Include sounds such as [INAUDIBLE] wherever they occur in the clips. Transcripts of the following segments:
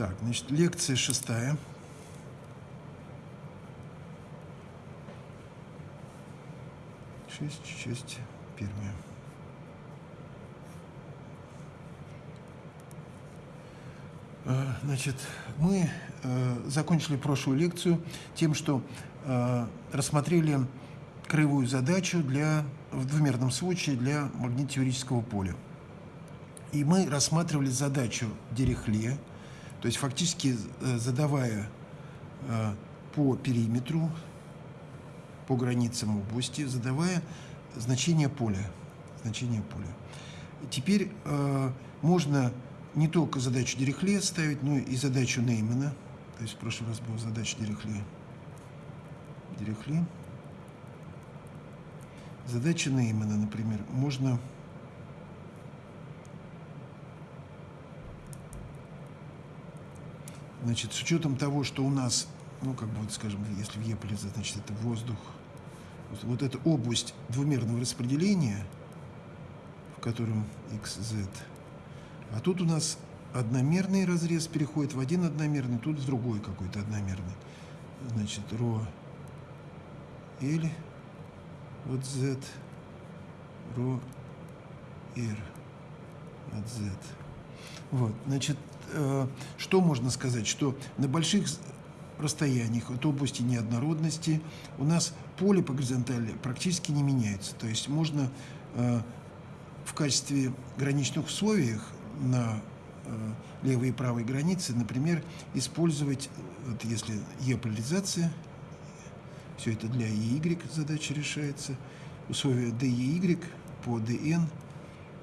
Так, значит, лекция шестая. Шесть, часть первая. А, значит, мы э, закончили прошлую лекцию тем, что э, рассмотрели краевую задачу для, в двумерном случае для магнитотеорического поля. И мы рассматривали задачу Дирихле, то есть фактически э, задавая э, по периметру, по границам области, задавая значение поля. Значение поля. Теперь э, можно не только задачу Дирихле ставить, но и задачу Неймана. То есть в прошлый раз была задача Дирихле. Дирихле. Задача Неймана, например, можно Значит, с учетом того, что у нас, ну, как бы, вот, скажем, если в Еполе, значит, это воздух, вот эта область двумерного распределения, в котором x, z, а тут у нас одномерный разрез переходит в один одномерный, тут в другой какой-то одномерный. Значит, ρ, L, от z, ρ, r от z. Вот, значит, Э, что можно сказать? Что на больших расстояниях от области неоднородности у нас поле по горизонтали практически не меняется. То есть можно э, в качестве граничных условиях на э, левой и правой границе, например, использовать, вот если Е-поляризация, все это для ЕY задача решается, условие DEY по DN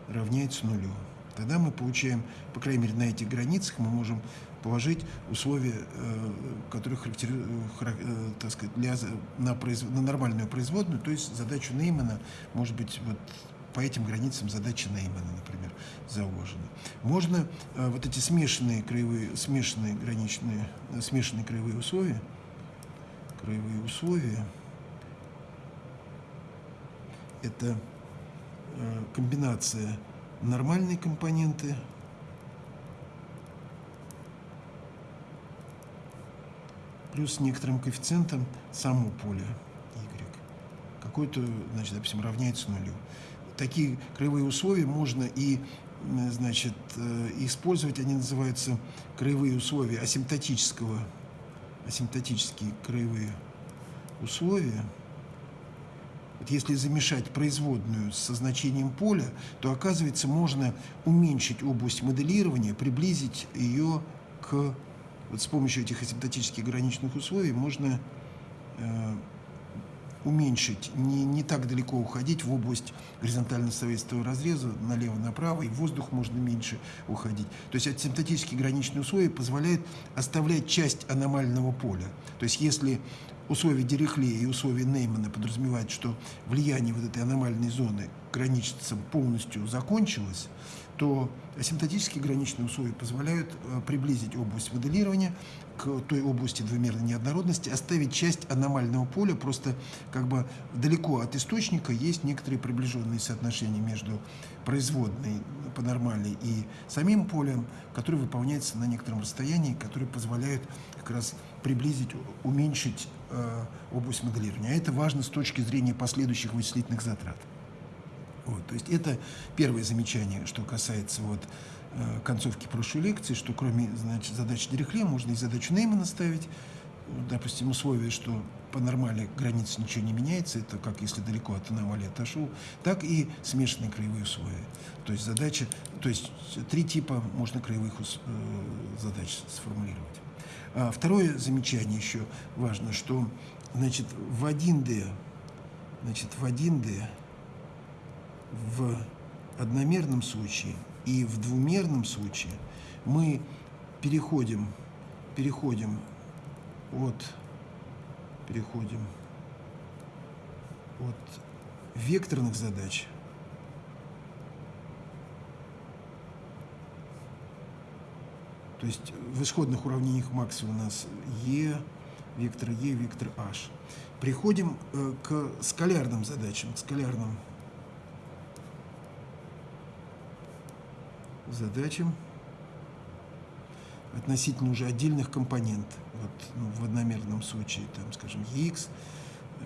равняется нулю тогда мы получаем, по крайней мере, на этих границах мы можем положить условия, э, которые характеризуют, э, для, на, произ, на нормальную производную, то есть задачу Неймана, может быть, вот по этим границам задача Неймана, например, заложена. Можно э, вот эти смешанные краевые, смешанные граничные, смешанные краевые условия, краевые условия, это комбинация нормальные компоненты, плюс некоторым коэффициентом само поле y. Какой-то, значит, допустим, равняется нулю. Такие краевые условия можно и значит, э, использовать, они называются краевые условия асимптотического, асимптотические краевые условия – если замешать производную со значением поля, то, оказывается, можно уменьшить область моделирования, приблизить ее к... Вот с помощью этих асимптотических граничных условий можно э, уменьшить, не, не так далеко уходить в область горизонтально-советского разреза налево-направо, и воздух можно меньше уходить. То есть асимптотические граничные условия позволяют оставлять часть аномального поля. То есть если условия Дирихле и условия Неймана подразумевают, что влияние вот этой аномальной зоны граничится полностью закончилось, то асимптотические граничные условия позволяют э, приблизить область моделирования к той области двумерной неоднородности, оставить часть аномального поля, просто как бы далеко от источника есть некоторые приближенные соотношения между производной по нормальной и самим полем, которые выполняются на некотором расстоянии, которые позволяют как раз приблизить, уменьшить область моделирования. А это важно с точки зрения последующих вычислительных затрат. Вот, то есть это первое замечание, что касается вот, э, концовки прошлой лекции, что кроме значит, задачи Дирихле можно и задачу Неймана ставить. Допустим, условие, что по нормали границы ничего не меняется, это как если далеко от аномалии отошел, так и смешанные краевые условия. То есть задача, то есть три типа можно краевых э, задач сформулировать. А второе замечание еще важно, что значит, в 1D, значит, в 1D в одномерном случае и в двумерном случае мы переходим, переходим от, переходим от векторных задач То есть в исходных уравнениях Макса у нас E, вектор E, вектор H. Приходим э, к скалярным задачам, к скалярным задачам. относительно уже отдельных компонент. Вот ну, в одномерном случае, там, скажем, EX, э,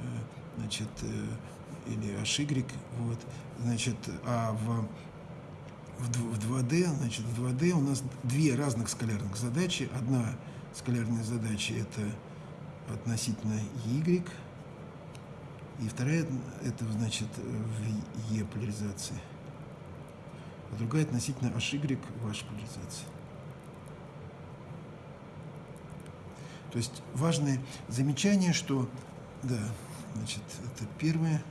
значит, э, или HY, вот, значит, а в, в 2D, значит, в 2D у нас две разных скалярных задачи. Одна скалярная задача – это относительно Y, и вторая – это, значит, в E поляризации, а другая относительно HY в H поляризации. То есть важное замечание, что, да, значит, это первое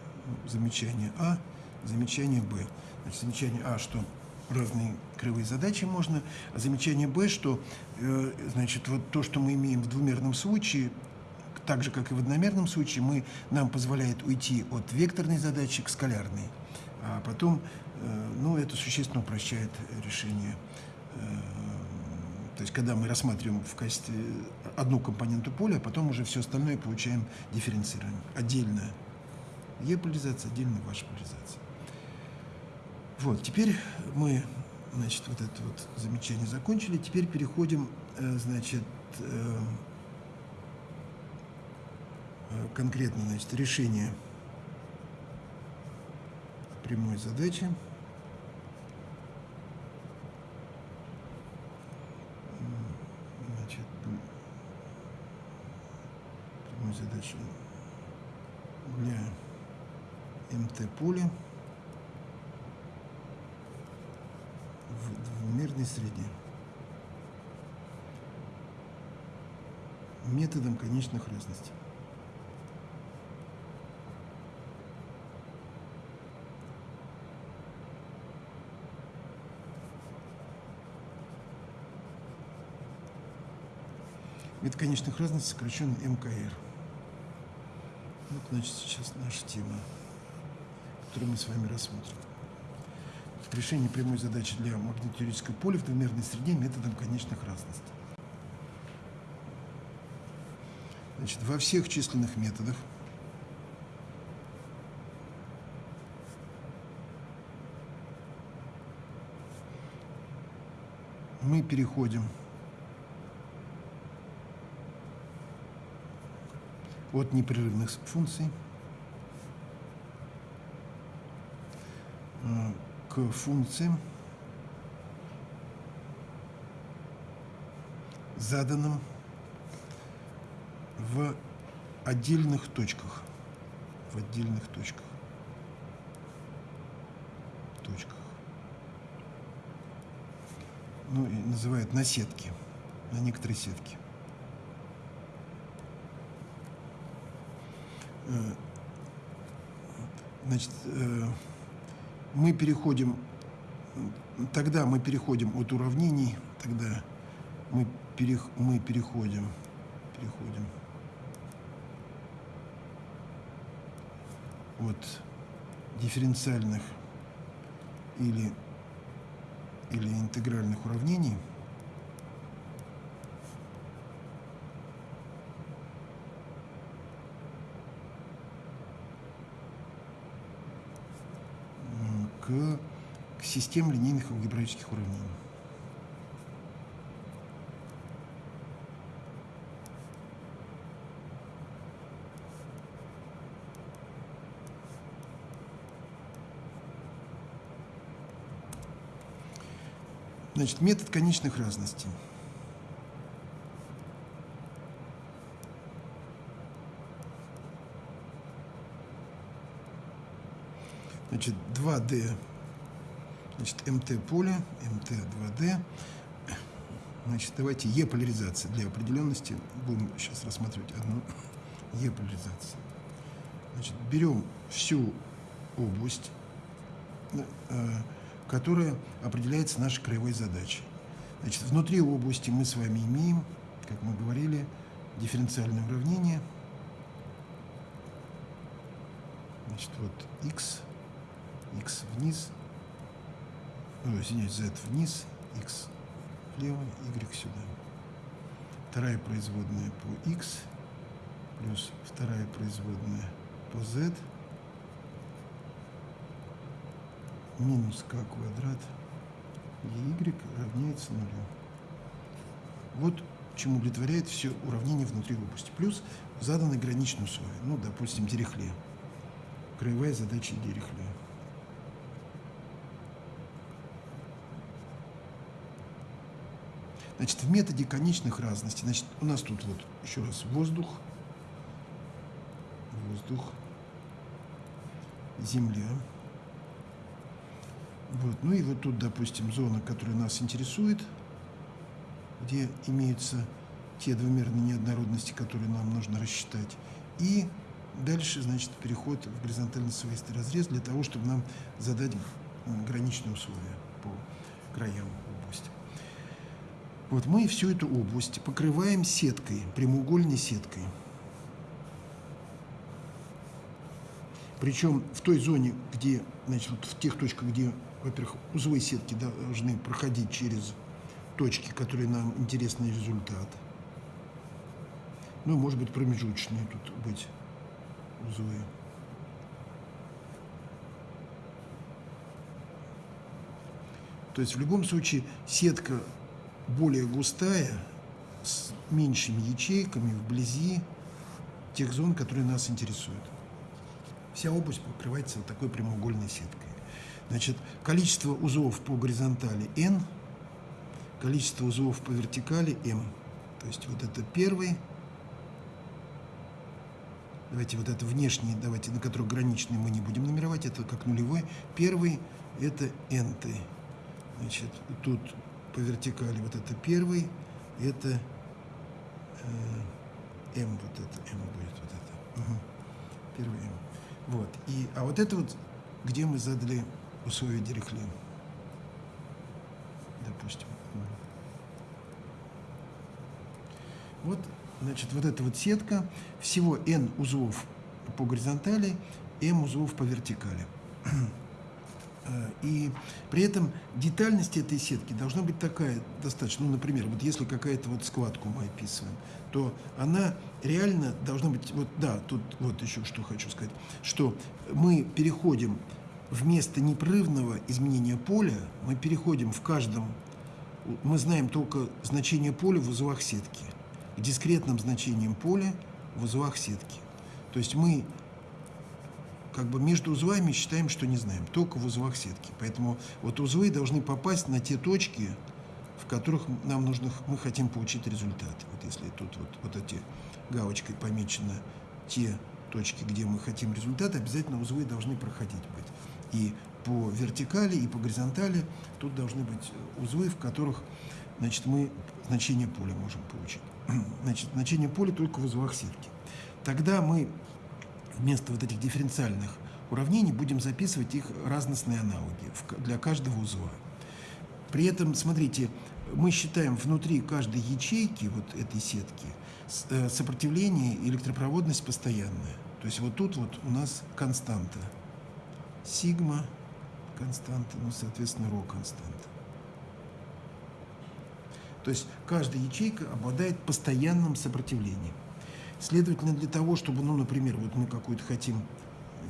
замечание А, замечание Б. Значит, замечание А, что разные кривые задачи можно, замечание Б, что, э, значит, вот то, что мы имеем в двумерном случае, так же, как и в одномерном случае, мы, нам позволяет уйти от векторной задачи к скалярной. А потом, э, ну, это существенно упрощает решение э, то есть, когда мы рассматриваем в качестве одну компоненту поля, а потом уже все остальное получаем дифференцирование. Отдельно Е-поляризация, отдельно ваша поляризация. Вот, теперь мы, значит, вот это вот замечание закончили. Теперь переходим, э, значит, э, э, конкретно, значит, решение прямой задачи. задачу для МТ-поля в двумерной среде методом конечных разностей. Метод конечных разностей сокращен МКР. Вот, значит, сейчас наша тема, которую мы с вами рассмотрим. Решение прямой задачи для магнитотеоретического поля в двумерной среде методом конечных разностей. Значит, во всех численных методах мы переходим от непрерывных функций э, к функциям, заданным в отдельных точках. В отдельных точках. Точках. Ну, и называют на сетки, на некоторые сетки. Э, значит, э, мы переходим, тогда мы переходим от уравнений, тогда мы, перех, мы переходим, переходим. От дифференциальных или, или интегральных уравнений – к, к линейных алгебраических уравнений. Значит, метод конечных разностей. Значит, 2D, значит, МТ поле, МТ 2D. Значит, давайте Е-поляризация для определенности. Будем сейчас рассматривать одну Е-поляризацию. Значит, берем всю область, э, которая определяется нашей краевой задачей. Значит, внутри области мы с вами имеем, как мы говорили, дифференциальное уравнение. Значит, вот x x вниз, ну, извиняюсь, z вниз, x влево, y сюда. Вторая производная по x плюс вторая производная по z минус k квадрат y равняется нулю. Вот чему удовлетворяет все уравнение внутри области. Плюс заданы граничные условия. Ну, допустим, Дирихле. Краевая задача Дирихле. Значит, в методе конечных разностей, значит, у нас тут вот еще раз воздух, воздух, земля. Вот. Ну и вот тут, допустим, зона, которая нас интересует, где имеются те двумерные неоднородности, которые нам нужно рассчитать. И дальше, значит, переход в горизонтально-свойственный разрез для того, чтобы нам задать граничные условия по краям. Вот мы всю эту область покрываем сеткой, прямоугольной сеткой. Причем в той зоне, где, значит, вот в тех точках, где, во-первых, узловые сетки должны проходить через точки, которые нам интересный результат. Ну, может быть, промежуточные тут быть узлы. То есть в любом случае сетка более густая, с меньшими ячейками вблизи тех зон, которые нас интересуют. Вся область покрывается вот такой прямоугольной сеткой. Значит, количество узлов по горизонтали n, количество узлов по вертикали m. То есть вот это первый, давайте вот это внешний, давайте, на который граничный мы не будем номеровать, это как нулевой. Первый это n. -ты. Значит, тут по вертикали вот это первый, это э, m, вот это, m будет вот это. Угу. Первый m. Вот. И, а вот это вот, где мы задали условия Дирихле. Допустим. Вот, значит, вот эта вот сетка, всего n узлов по горизонтали, m узлов по вертикали. [CLEARS THROAT] Э, и при этом детальность этой сетки должна быть такая достаточно. Ну, например, вот если какая-то вот складку мы описываем, то она реально должна быть, вот да, тут вот еще что хочу сказать, что мы переходим вместо непрерывного изменения поля, мы переходим в каждом, мы знаем только значение поля в узлах сетки, дискретным значениям поля в узлах сетки. То есть мы как бы между узлами считаем, что не знаем, только в узлах сетки. Поэтому вот узлы должны попасть на те точки, в которых нам нужно, мы хотим получить результат. Вот если тут вот, вот эти галочкой помечено те точки, где мы хотим результат, обязательно узлы должны проходить быть. И по вертикали, и по горизонтали тут должны быть узлы, в которых значит, мы значение поля можем получить. [CLEARS THROAT] Значит, значение поля только в узлах сетки. Тогда мы вместо вот этих дифференциальных уравнений будем записывать их разностные аналоги для каждого узла. При этом, смотрите, мы считаем внутри каждой ячейки вот этой сетки э, сопротивление и электропроводность постоянная. То есть вот тут вот у нас константа. Сигма константа, ну, соответственно, ро константа. То есть каждая ячейка обладает постоянным сопротивлением. Следовательно, для того, чтобы, ну, например, вот мы какую-то хотим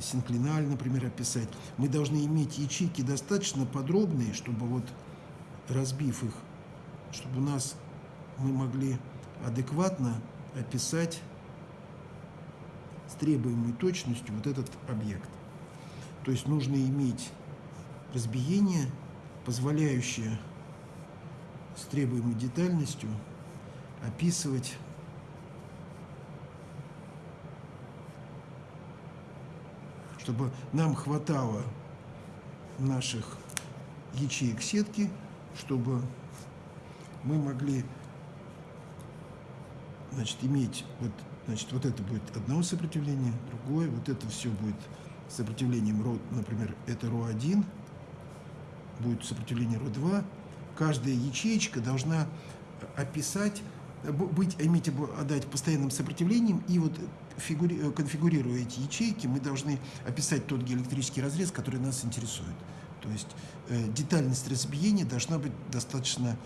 синклиналь, например, описать, мы должны иметь ячейки достаточно подробные, чтобы вот разбив их, чтобы у нас мы могли адекватно описать с требуемой точностью вот этот объект. То есть нужно иметь разбиение, позволяющее с требуемой детальностью описывать чтобы нам хватало наших ячеек сетки, чтобы мы могли значит, иметь вот, значит, вот это будет одно сопротивление, другое, вот это все будет сопротивлением ро, например, это ро1, будет сопротивление ро2. Каждая ячеечка должна описать, быть, иметь, отдать постоянным сопротивлением и вот э, конфигурируя эти ячейки, мы должны описать тот геоэлектрический разрез, который нас интересует. То есть э, детальность разбиения должна быть достаточно,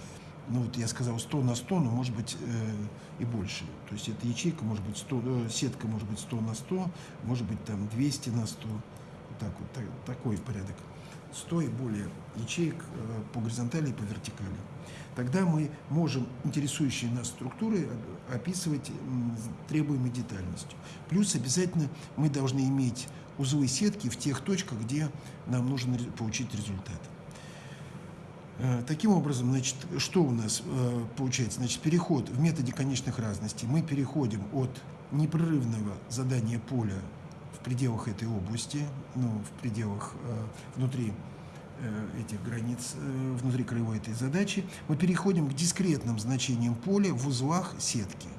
ну вот я сказал 100 на 100, но может быть э, и больше. То есть эта ячейка может быть 100, э, сетка может быть 100 на 100, может быть там 200 на 100. Вот так вот, так, такой порядок 100 и более ячеек э, по горизонтали и по вертикали. Тогда мы можем интересующие нас структуры описывать требуемой детальностью. Плюс обязательно мы должны иметь узлы сетки в тех точках, где нам нужно получить результат. Э, таким образом, значит, что у нас э, получается? Значит, переход в методе конечных разностей. Мы переходим от непрерывного задания поля пределах этой области, ну, в пределах э, внутри этих границ, внутри краевой этой задачи, мы переходим к дискретным значениям поля в узлах сетки.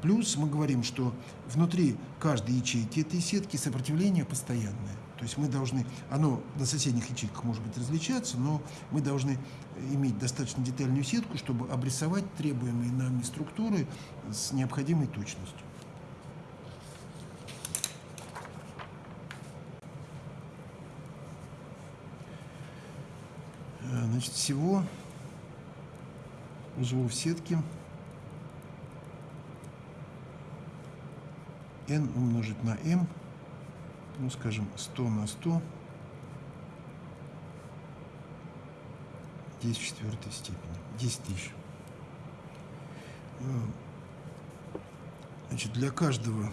Плюс мы говорим, что внутри каждой ячейки этой сетки сопротивление постоянное. То есть мы должны, оно на соседних ячейках может быть различаться, но мы должны иметь достаточно детальную сетку, чтобы обрисовать требуемые нами структуры с необходимой точностью. Значит, всего узлов сетки n умножить на m ну, скажем, 100 на 100, 10 в четвертой степени, 10 тысяч. Э, значит, для каждого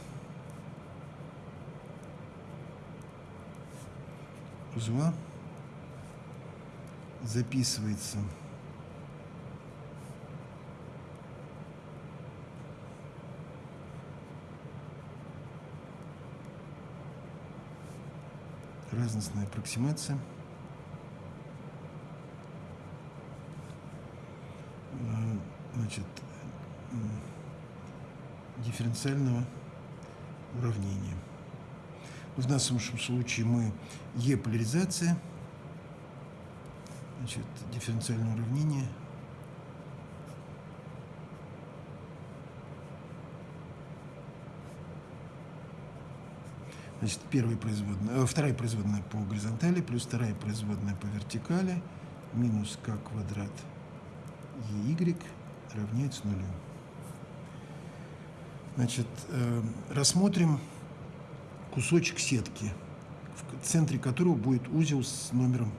узла записывается разностная аппроксимация. Э, значит, дифференциального уравнения. В нашем случае мы Е-поляризация, значит, дифференциальное уравнение – Значит, первая производная, э, вторая производная по горизонтали плюс вторая производная по вертикали минус k квадрат EY равняется нулю. Значит, э, рассмотрим кусочек сетки, в центре которого будет узел с номером,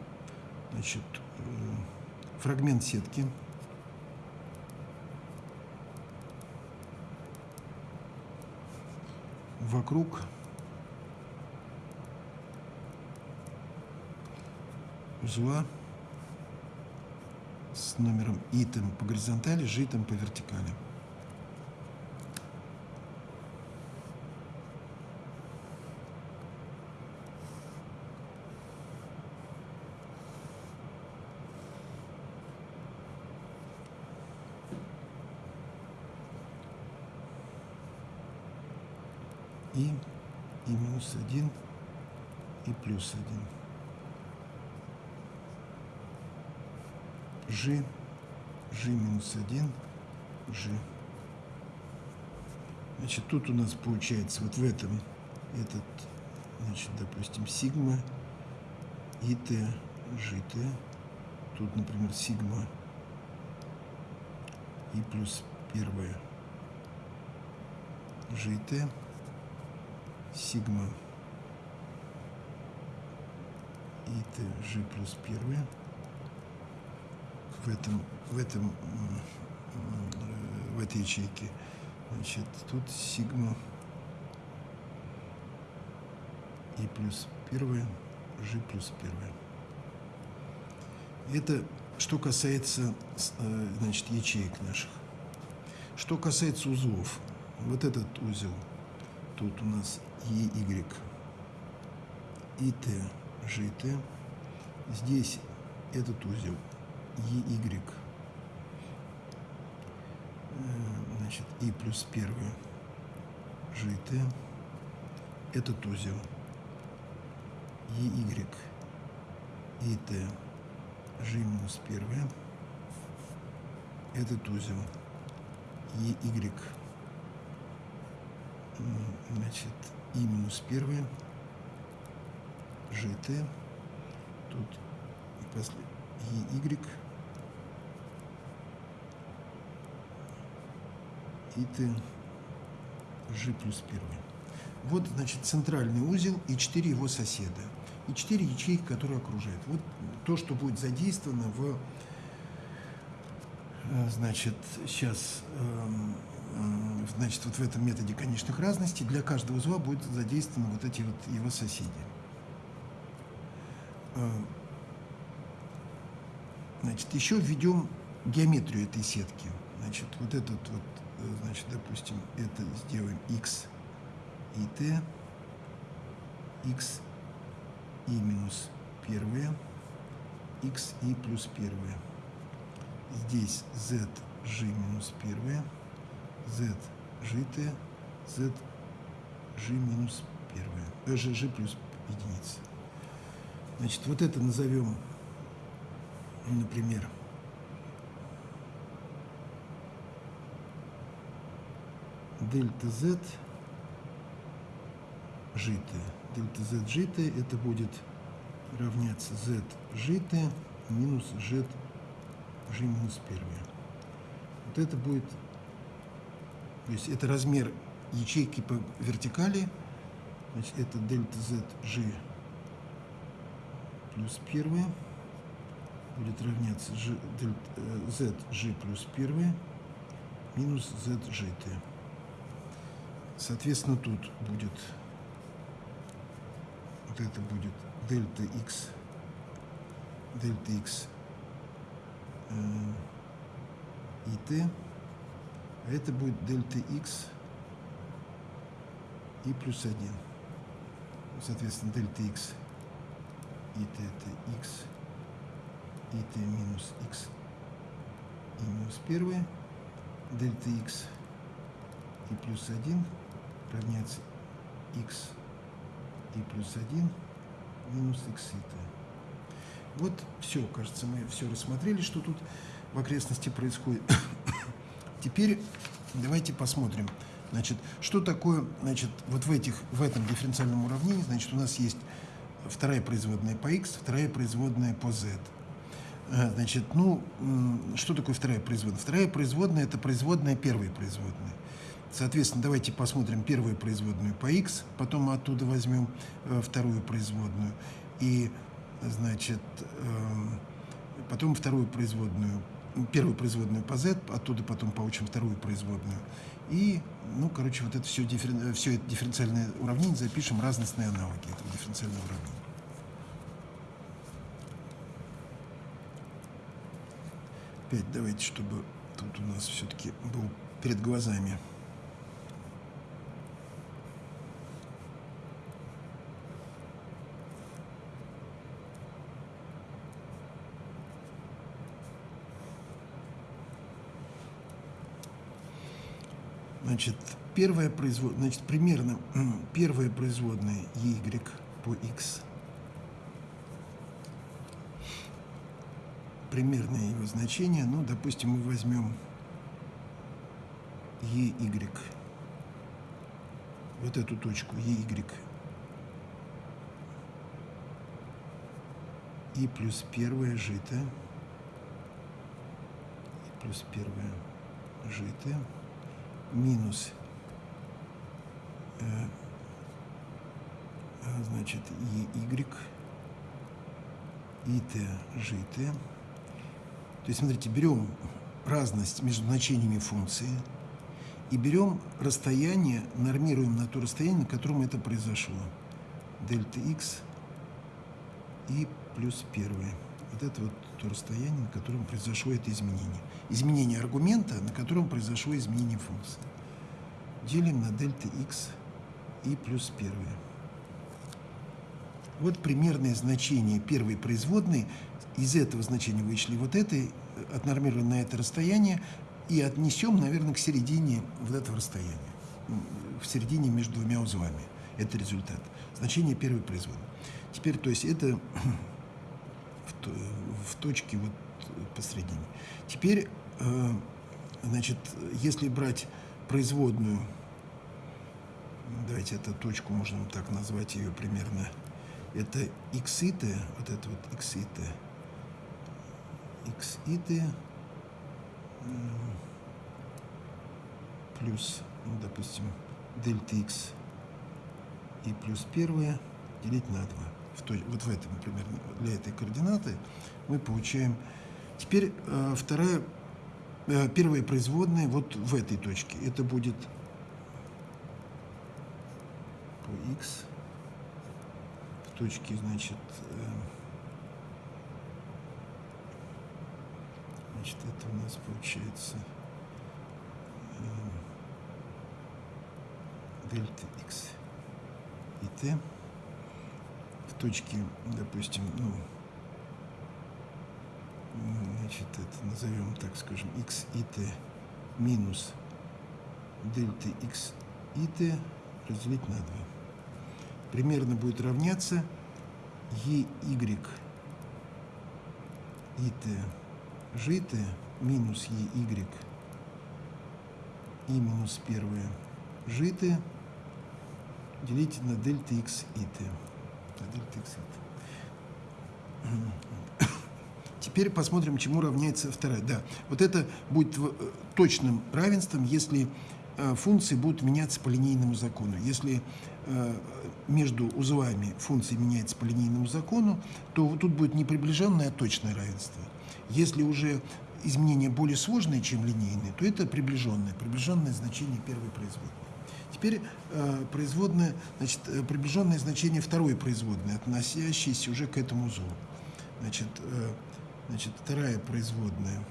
значит, фрагмент сетки. Вокруг узла с номером итем по горизонтали, житом по вертикали. И, и минус один, и плюс один. G, G минус 1, G. Значит, тут у нас получается вот в этом этот, значит, допустим, сигма и t, gt. Тут, например, сигма и плюс первое gt, сигма и g плюс первое в этом, в этом, в этой ячейке. Значит, тут сигма и плюс первое, g плюс первое. Это что касается э, значит, ячеек наших. Что касается узлов, вот этот узел, тут у нас EY, IT, GT, здесь этот узел EY. Э, значит, И плюс первое GT. Этот узел. EY. И Т. G минус первое. Этот узел. EY. Значит, И минус первое. GT. Тут после EY. и t g плюс 1. Вот, значит, центральный узел и четыре его соседа. и 4 ячейки, которые окружают. Вот то, что будет задействовано в, э, значит, сейчас, эм, э, значит, вот в этом методе конечных разностей для каждого узла будет задействованы вот эти вот его соседи. Э, значит, еще введем геометрию этой сетки. Значит, вот этот вот, значит, допустим, это сделаем x и t, x и минус первое, x и плюс первое. Здесь z g минус первое, z g t, z g минус первое, э, g, g плюс единица. Значит, вот это назовем, например, дельта z житое. Дельта z житое это будет равняться z житое минус z g минус первое. Вот это будет, то есть это размер ячейки по вертикали, значит это дельта z g плюс первое будет равняться g, дельта, z g плюс первое минус z житое. Соответственно, тут будет вот это будет дельта x, дельта x э, и t, а это будет дельта x и плюс 1. Соответственно, дельта x и t это x и t минус x и минус первое, дельта x и плюс 1 равняется x и плюс 1 минус x t. Вот все, кажется, мы все рассмотрели, что тут в окрестности происходит. [COUGHS] Теперь давайте посмотрим, значит, что такое, значит, вот в, этих, в этом дифференциальном уравнении, значит, у нас есть вторая производная по x, вторая производная по z. Э, значит, ну, что такое вторая производная? Вторая производная – это производная первой производной. Соответственно, давайте посмотрим первую производную по x, потом оттуда возьмем э, вторую производную. И, значит, э, потом вторую производную, первую производную по z, оттуда потом получим вторую производную. И, ну, короче, вот это все, дифферен... все это дифференциальное уравнение запишем разностные аналоги этого дифференциального уравнения. Опять давайте, чтобы тут у нас все-таки был перед глазами. Значит, первая производная, значит, примерно [CLEARS THROAT] первая производная y по x. Примерное его значение, ну, допустим, мы возьмем EY. Вот эту точку EY. И плюс первое житое. И плюс первое житое минус э, а, значит y и t житое. То есть, смотрите, берем разность между значениями функции и берем расстояние, нормируем на то расстояние, на котором это произошло. Дельта x и плюс первое. Вот это вот то расстояние, на котором произошло это изменение. Изменение аргумента, на котором произошло изменение функции. Делим на дельта x и плюс первое. Вот примерное значение первой производной. Из этого значения вышли вот это, отнормируем на это расстояние и отнесем, наверное, к середине вот этого расстояния. В середине между двумя узлами. Это результат. Значение первой производной. Теперь, то есть это в точке вот посредине. Теперь, э, значит, если брать производную, давайте эту точку можно так назвать ее примерно, это x и t, вот это вот x и t, x и t плюс, ну, допустим, дельта x и плюс первое делить на 2. В точ- вот в этом, например, для этой координаты, мы получаем... Теперь э, вторая, э, первая производная вот в этой точке. Это будет по x в точке, значит, э, значит, это у нас получается э, x и t в точке, допустим, ну, значит, это назовем, так скажем, x и t минус дельта x и t разделить на 2. Примерно будет равняться e, y и t жито минус e, y и минус первое жито делить на дельта x и t. Теперь посмотрим, чему равняется вторая. Да, вот это будет э, точным равенством, если э, функции будут меняться по линейному закону. Если э, между узлами функции меняются по линейному закону, то тут будет не приближенное, а точное равенство. Если уже изменения более сложные, чем линейные, то это приближенное, приближенное значение первой производной. Теперь э, производная, значит, э, приближенное значение второй производной, относящейся уже к этому узлу. Значит, э, значит, вторая производная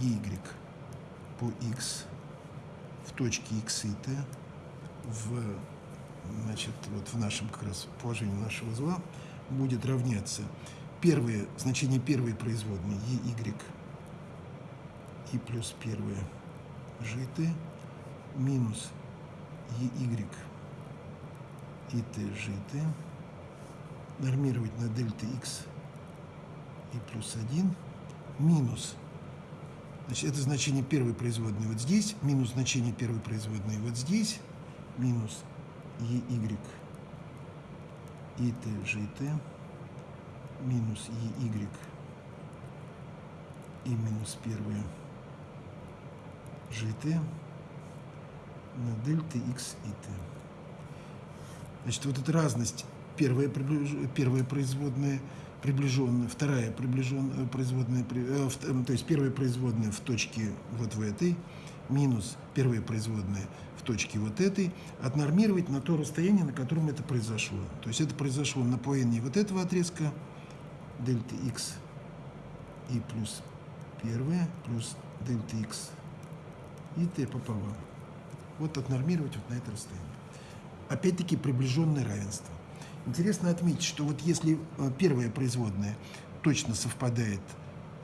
y по x в точке x и t в, значит, вот в нашем как раз положении нашего узла будет равняться первое, значение первой производной y и плюс первое жт минус y. И t жт нормировать на дельта x и плюс 1 минус. Значит, это значение первой производной вот здесь, минус значение первой производной вот здесь, минус y. И t жт, минус y. И минус первое жт на дельта x и t. Значит, вот эта разность, первая, приближ- первая производная приближенная, вторая приближенная производная, при- э, в- э, то есть первая производная в точке вот в этой, минус первая производная в точке вот этой, отнормировать на то расстояние, на котором это произошло. То есть это произошло на половине вот этого отрезка, дельта x и плюс первое, плюс дельта x и t пополам. Вот отнормировать вот на это расстояние. Опять-таки приближенное равенство. Интересно отметить, что вот если э, первая производная точно совпадает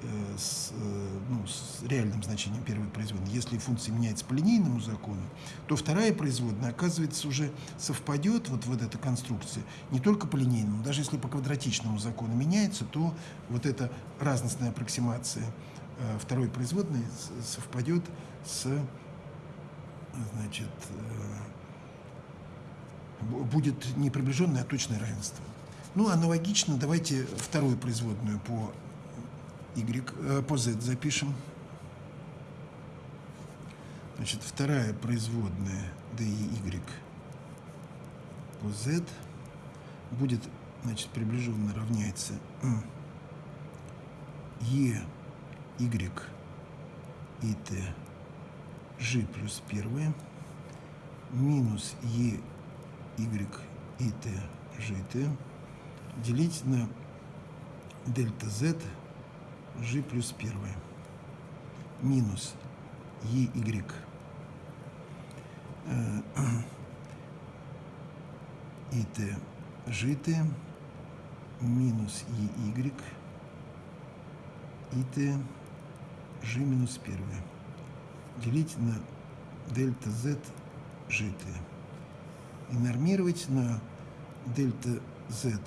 э, с, э, ну, с реальным значением первой производной, если функция меняется по линейному закону, то вторая производная, оказывается, уже совпадет, вот, вот эта конструкция, не только по линейному, даже если по квадратичному закону меняется, то вот эта разностная аппроксимация второй производной совпадет с значит, э, бу- будет не приближенное, а точное равенство. Ну, аналогично, давайте вторую производную по y, э, по z запишем. Значит, вторая производная d y по z будет, значит, приближенно равняется e, y и t g плюс первое минус e, y и t gt делить на дельта z g плюс первое минус e, y. Э, и [CLEARS THROAT] t gt минус e, y. И t g минус первое делить на дельта z gt и нормировать на дельта z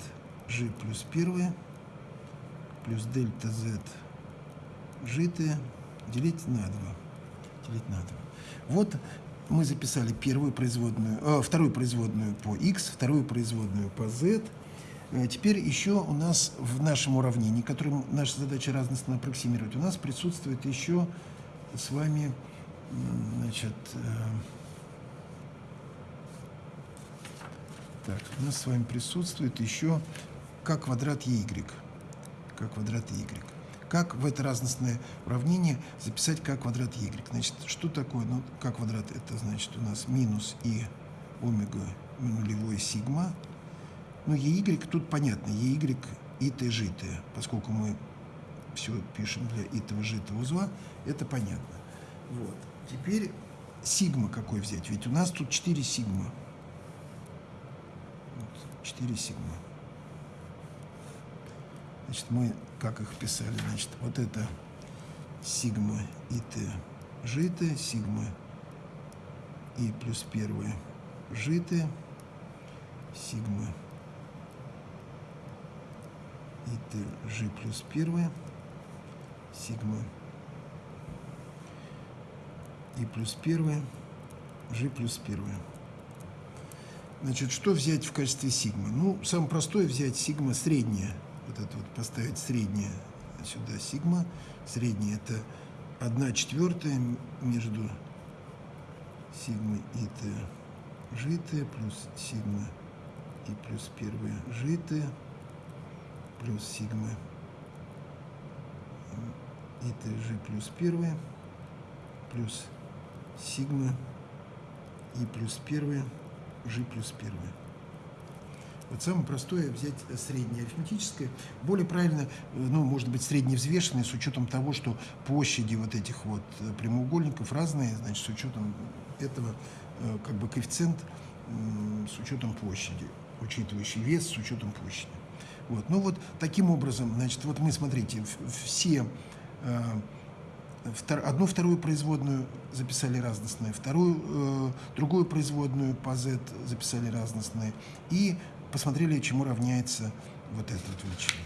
g плюс первое плюс дельта z gt делить на 2. Делить на 2. Вот мы записали первую производную, э, вторую производную по x, вторую производную по z. Э, Теперь еще у нас в нашем уравнении, которым наша задача разностно аппроксимировать, у нас присутствует еще с вами, значит, э, так, у нас с вами присутствует еще k квадрат y. k квадрат y. Как в это разностное уравнение записать k квадрат y? Значит, что такое? Ну, k квадрат это значит у нас минус и омега нулевой сигма. Ну, EY тут понятно. EY и Т житое. Поскольку мы все пишем для итого житого узла, это понятно. Вот. Теперь сигма какой взять? Ведь у нас тут 4 сигма. Вот, 4 сигма. Значит, мы как их писали? Значит, вот это сигма и т житое, сигма и плюс первое житое, сигма и т ж плюс первое, сигма и плюс первое, g плюс первое. Значит, что взять в качестве сигмы? Ну, самое простое взять сигма средняя. Вот это вот поставить среднее сюда сигма. Среднее это 1 четвертая между сигмой и т житое плюс сигма и плюс первое житое плюс сигма и т ж плюс первое плюс сигма и плюс первое, g плюс первое. Вот самое простое взять среднее арифметическое. Более правильно, ну, может быть, средневзвешенное с учетом того, что площади вот этих вот прямоугольников разные, значит, с учетом этого как бы коэффициент с учетом площади, учитывающий вес с учетом площади. Вот. Ну вот таким образом, значит, вот мы, смотрите, все одну вторую производную записали разностные, вторую, э, другую производную по z записали разностные и посмотрели, чему равняется вот этот величина.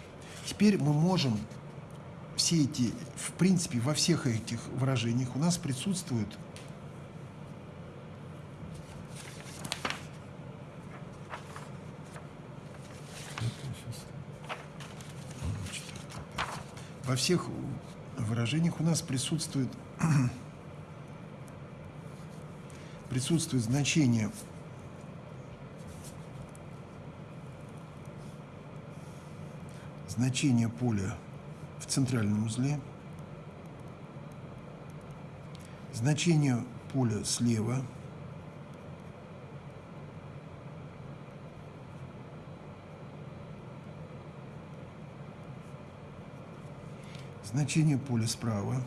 Теперь мы можем все эти, в принципе, во всех этих выражениях у нас присутствуют во всех выражениях у нас присутствует, [CLEARS THROAT] присутствует значение значение поля в центральном узле, значение поля слева, значение поля справа,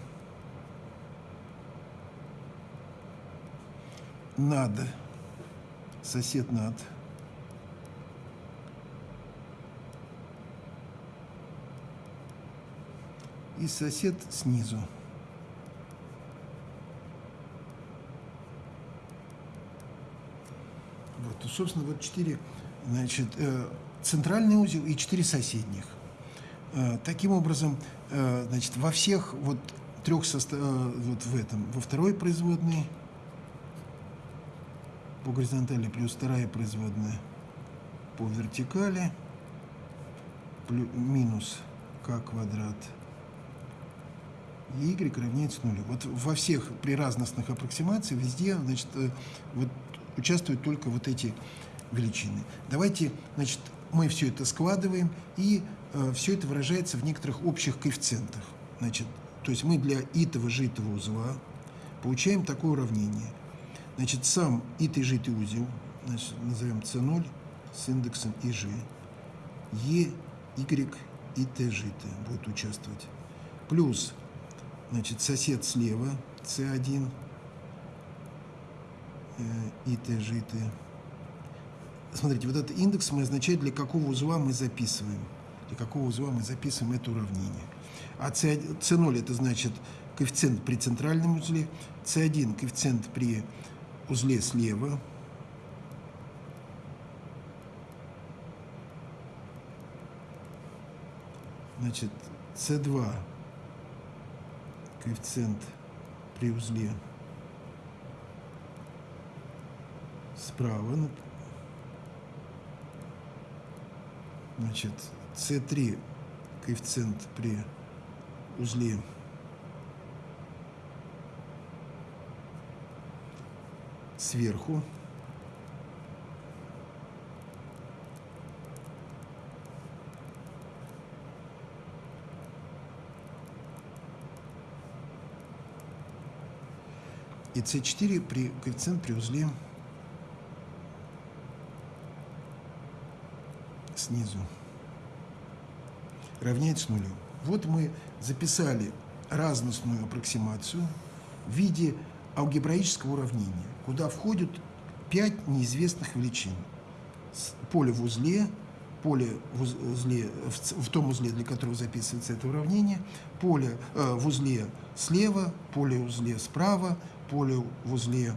над, сосед над, и сосед снизу. Вот, собственно, вот четыре, значит, э, центральный узел и четыре соседних. Э, таким образом, значит, во всех вот трех состав... вот в этом, во второй производной по горизонтали плюс вторая производная по вертикали плюс, минус k квадрат y равняется нулю. Вот во всех при разностных аппроксимациях везде значит, э, вот, участвуют только вот эти величины. Давайте значит, мы все это складываем, и э, все это выражается в некоторых общих коэффициентах. Значит, то есть мы для итого житого узла получаем такое уравнение. Значит, сам итый житый узел, значит, назовем c0 с индексом ИЖ, e, y и t житое будет участвовать. Плюс Значит, сосед слева, С1, э, и Т, Ж, Т. Смотрите, вот этот индекс мы означает, для какого узла мы записываем. Для какого узла мы записываем это уравнение. А С0 это значит коэффициент при центральном узле, С1 коэффициент при узле слева, значит, С2 коэффициент при узле справа. Значит, с3 коэффициент при узле сверху. И С4 при коэффициент при узле снизу равняется нулю. Вот мы записали разностную аппроксимацию в виде алгебраического уравнения, куда входят пять неизвестных величин. Поле в узле, поле в, узле, в, том узле, для которого записывается это уравнение, поле э, в узле слева, поле в узле справа, поле в узле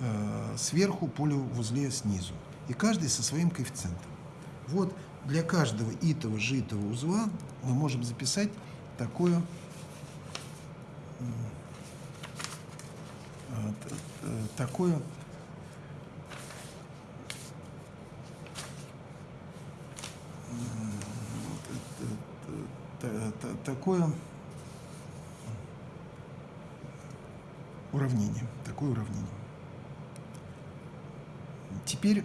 э, сверху, поле в узле снизу. И каждый со своим коэффициентом. Вот для каждого итого житого узла мы можем записать такое э, такое такое уравнение, такое уравнение. Теперь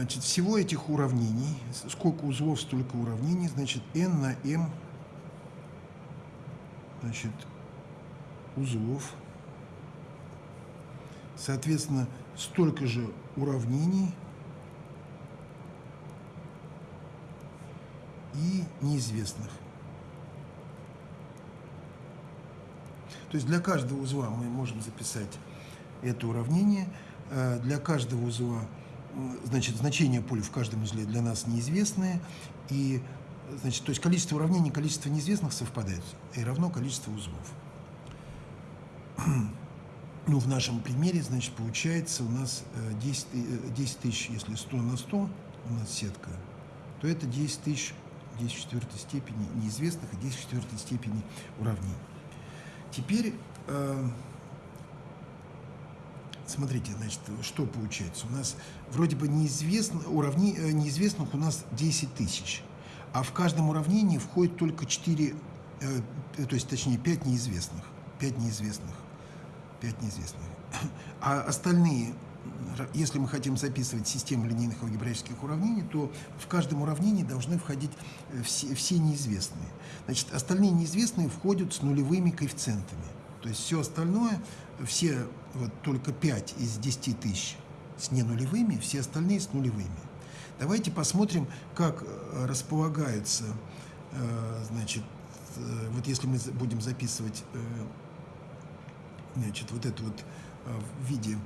Значит, всего этих уравнений, сколько узлов, столько уравнений, значит, n на m, значит, узлов. Соответственно, столько же уравнений и неизвестных. То есть для каждого узла мы можем записать это уравнение. Э, для каждого узла значит, значение поля в каждом узле для нас неизвестное, и, значит, то есть количество уравнений и количество неизвестных совпадают, и равно количество узлов. [CLEARS THROAT] Ну, в нашем примере, значит, получается у нас 10, 10 э, тысяч, если 100 на 100 у нас сетка, то это 10 тысяч 10 в четвертой степени неизвестных и 10 в четвертой степени уравнений. Теперь э, Смотрите, значит, что получается. У нас вроде бы неизвестно, уравни, э, неизвестных у нас 10 тысяч, а в каждом уравнении входит только 4, э, то есть точнее 5 неизвестных. 5 неизвестных. 5 неизвестных. [CLEARS THROAT] А остальные, если мы хотим записывать систему линейных алгебраических уравнений, то в каждом уравнении должны входить э, все, все неизвестные. Значит, остальные неизвестные входят с нулевыми коэффициентами. То есть все остальное, все вот только 5 из 10 тысяч с ненулевыми, все остальные с нулевыми. Давайте посмотрим, как э, располагаются, э, значит, э, вот если мы будем записывать, значит, вот это вот в виде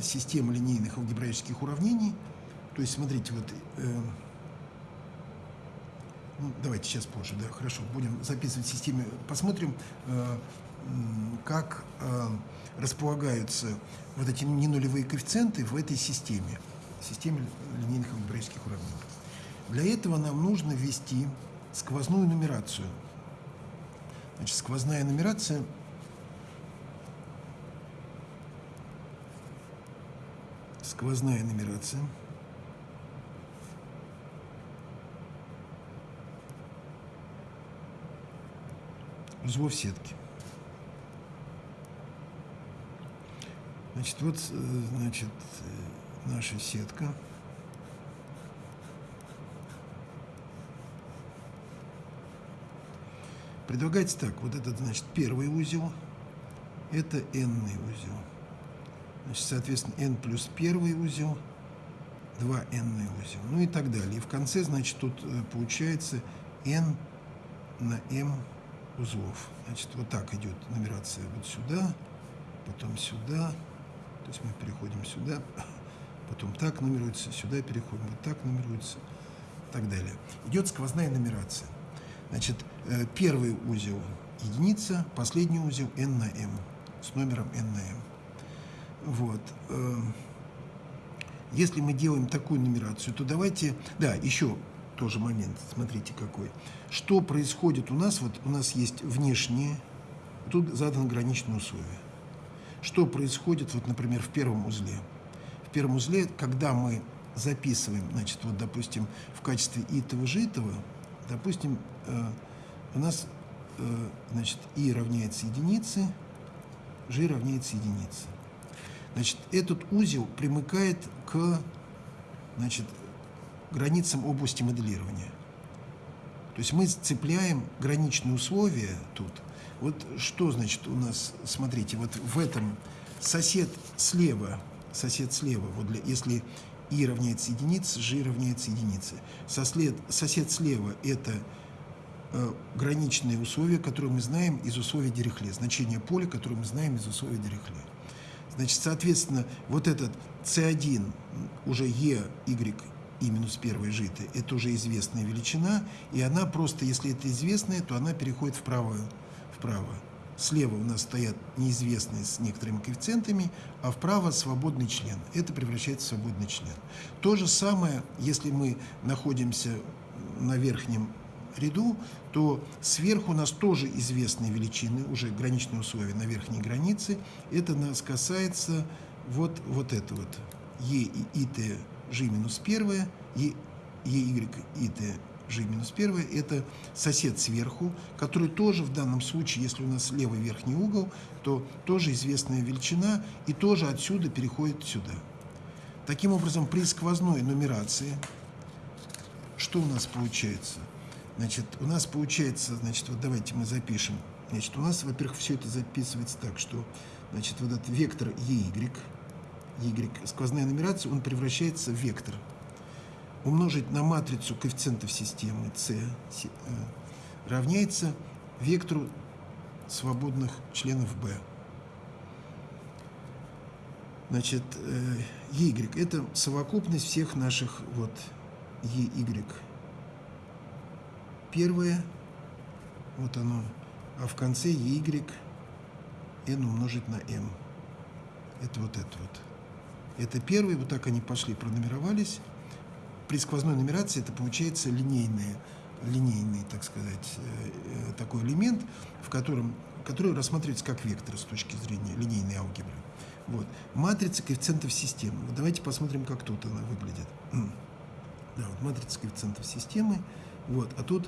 системы линейных алгебраических уравнений, то есть, смотрите, вот, ну, давайте сейчас позже, да, хорошо, будем записывать системы, посмотрим, как э, располагаются вот эти ненулевые коэффициенты в этой системе, системе линейных алгебраических уравнений. Для этого нам нужно ввести сквозную нумерацию. Значит, сквозная нумерация сквозная нумерация узлов сетки. Значит, вот, э, значит, э, наша сетка. Предлагается так, вот этот, значит, первый узел, это n узел. Значит, соответственно, n плюс первый узел, 2 n узел, ну и так далее. И в конце, значит, тут э, получается n на m узлов. Значит, вот так идет нумерация вот сюда, потом сюда, то есть мы переходим сюда, потом так нумеруется, сюда переходим, вот так нумеруется и так далее. Идет сквозная нумерация. Значит, э, первый узел единица, последний узел n на m, с номером n на m. Вот. Э, если мы делаем такую нумерацию, то давайте... Да, еще тоже момент, смотрите какой. Что происходит у нас? Вот у нас есть внешние, тут заданы граничные условия что происходит, вот, например, в первом узле. В первом узле, когда мы записываем, значит, вот, допустим, в качестве итого житого, допустим, э, у нас э, значит, и равняется единице, g равняется единице. Значит, этот узел примыкает к значит, границам области моделирования. То есть мы цепляем граничные условия тут. Вот что значит у нас, смотрите, вот в этом сосед слева, сосед слева, вот для, если и равняется единице, g равняется единице. Сослед, сосед слева – это э, граничные условия, которые мы знаем из условий Дирихле, значение поля, которое мы знаем из условий Дирихле. Значит, соответственно, вот этот c1 уже e, y и минус первой житы, это уже известная величина, и она просто, если это известная, то она переходит вправо вправо. Слева у нас стоят неизвестные с некоторыми коэффициентами, а вправо свободный член. Это превращается в свободный член. То же самое, если мы находимся на верхнем ряду, то сверху у нас тоже известные величины, уже граничные условия на верхней границе. Это нас касается вот, вот это вот. Е и т ж минус 1, Е, е y т G-1 – это сосед сверху, который тоже в данном случае, если у нас левый верхний угол, то тоже известная величина и тоже отсюда переходит сюда. Таким образом, при сквозной нумерации, что у нас получается? Значит, у нас получается, значит, вот давайте мы запишем. Значит, у нас, во-первых, все это записывается так, что, значит, вот этот вектор EY, y, сквозная нумерация, он превращается в вектор – Умножить на матрицу коэффициентов системы c э, равняется вектору свободных членов b. Значит, э, y – это совокупность всех наших вот y. Первое, вот оно, а в конце y n умножить на m. Это вот это вот. Это первый, вот так они пошли, пронумеровались. При сквозной нумерации это получается линейный, линейный, так сказать, э, э, такой элемент, в котором, который рассматривается как вектор с точки зрения линейной алгебры. Вот. Матрица коэффициентов системы. Вот давайте посмотрим, как тут она выглядит. Да, вот матрица коэффициентов системы. Вот. А тут